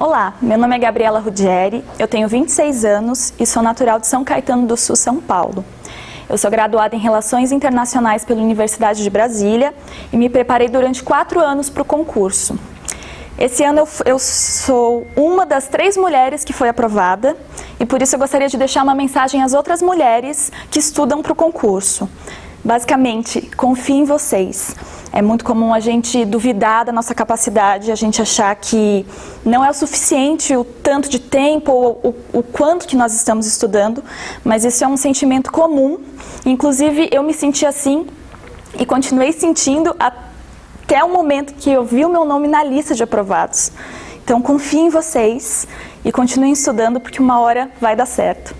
Olá, meu nome é Gabriela Rudieri, eu tenho 26 anos e sou natural de São Caetano do Sul, São Paulo. Eu sou graduada em Relações Internacionais pela Universidade de Brasília e me preparei durante quatro anos para o concurso. Esse ano eu, eu, sou uma das três mulheres que foi aprovada e por isso eu gostaria de deixar uma mensagem às outras mulheres que estudam para o concurso. Basicamente, confie em vocês. É muito comum a gente duvidar da nossa capacidade, a gente achar que não é o suficiente o tanto de tempo ou o, o quanto que nós estamos estudando, mas isso é um sentimento comum. Inclusive, eu me senti assim e continuei sentindo até o momento que eu vi o meu nome na lista de aprovados. Então, confie em vocês e continuem estudando porque uma hora vai dar certo.